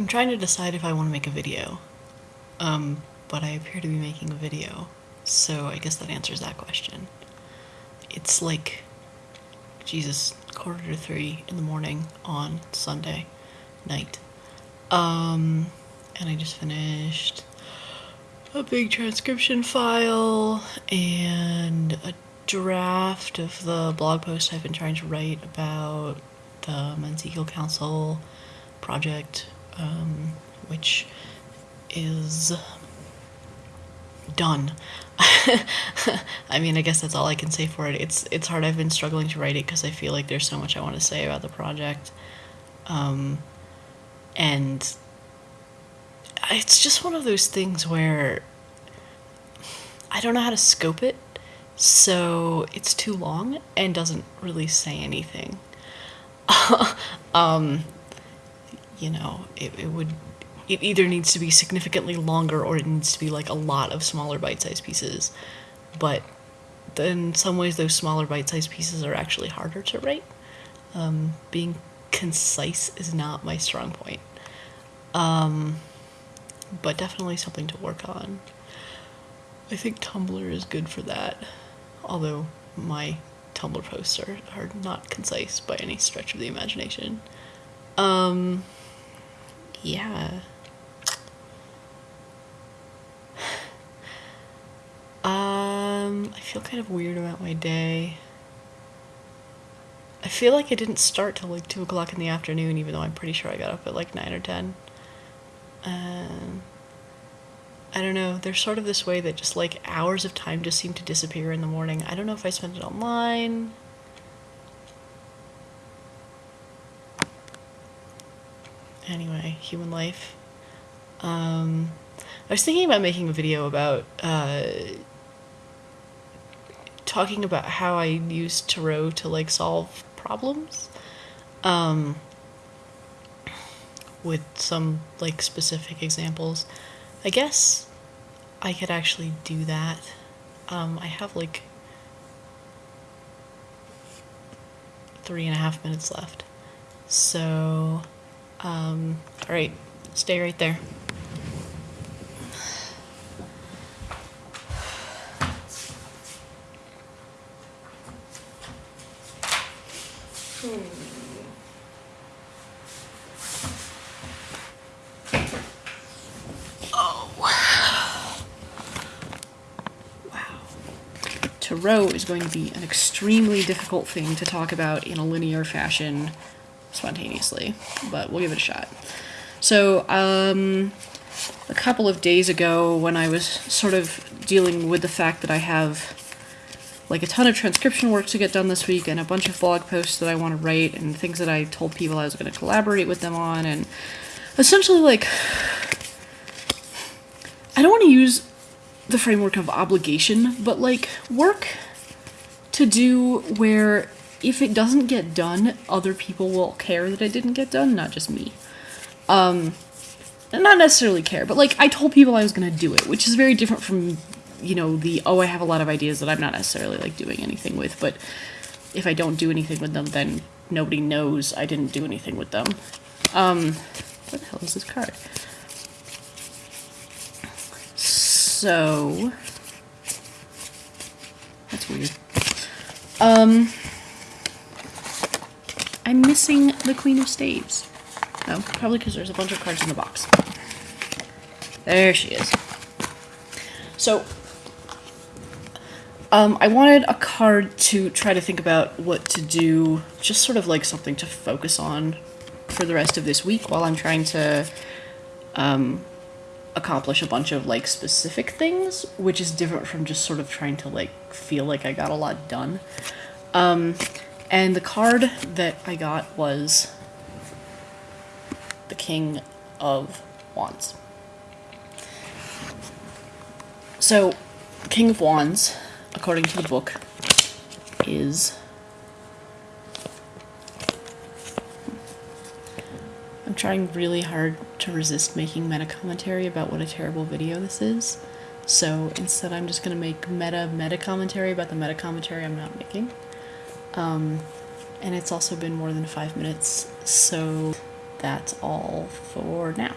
I'm trying to decide if I want to make a video. Um, but I appear to be making a video, so I guess that answers that question. It's like, Jesus, quarter to three in the morning on Sunday night. Um, and I just finished a big transcription file and a draft of the blog post I've been trying to write about the Men's Council project, um, which is done. I mean, I guess that's all I can say for it. It's it's hard. I've been struggling to write it because I feel like there's so much I want to say about the project, um, and it's just one of those things where I don't know how to scope it, so it's too long and doesn't really say anything. um, you know, it, it would it either needs to be significantly longer or it needs to be like a lot of smaller bite-sized pieces. But in some ways, those smaller bite-sized pieces are actually harder to write. Um, being concise is not my strong point. Um, but definitely something to work on. I think Tumblr is good for that, although my Tumblr posts are, are not concise by any stretch of the imagination. Um, yeah. Um, I feel kind of weird about my day. I feel like I didn't start till like 2 o'clock in the afternoon, even though I'm pretty sure I got up at like 9 or 10. Um, I don't know, there's sort of this way that just like hours of time just seem to disappear in the morning. I don't know if I spent it online. Anyway, human life. Um, I was thinking about making a video about uh, talking about how I use Tarot to like solve problems. Um, with some like specific examples. I guess I could actually do that. Um, I have like three and a half minutes left. So, um, all right, stay right there. Oh, wow. Tarot is going to be an extremely difficult thing to talk about in a linear fashion spontaneously, but we'll give it a shot. So, um, a couple of days ago, when I was sort of dealing with the fact that I have like a ton of transcription work to get done this week and a bunch of blog posts that I want to write and things that I told people I was going to collaborate with them on and essentially like I don't want to use the framework of obligation, but like work to do where if it doesn't get done, other people will care that it didn't get done, not just me. Um, not necessarily care, but like I told people I was gonna do it, which is very different from, you know, the oh I have a lot of ideas that I'm not necessarily like doing anything with, but if I don't do anything with them, then nobody knows I didn't do anything with them. Um, what the hell is this card? So that's weird. Um, I'm missing the Queen of Staves. Oh, probably because there's a bunch of cards in the box. There she is. So, um, I wanted a card to try to think about what to do, just sort of like something to focus on for the rest of this week while I'm trying to um, accomplish a bunch of like specific things, which is different from just sort of trying to like feel like I got a lot done. Um, and the card that I got was the King of Wands. So, King of Wands, according to the book, is I'm trying really hard to resist making meta commentary about what a terrible video this is. So instead I'm just going to make meta meta commentary about the meta commentary I'm not making. Um, and it's also been more than five minutes, so that's all for now.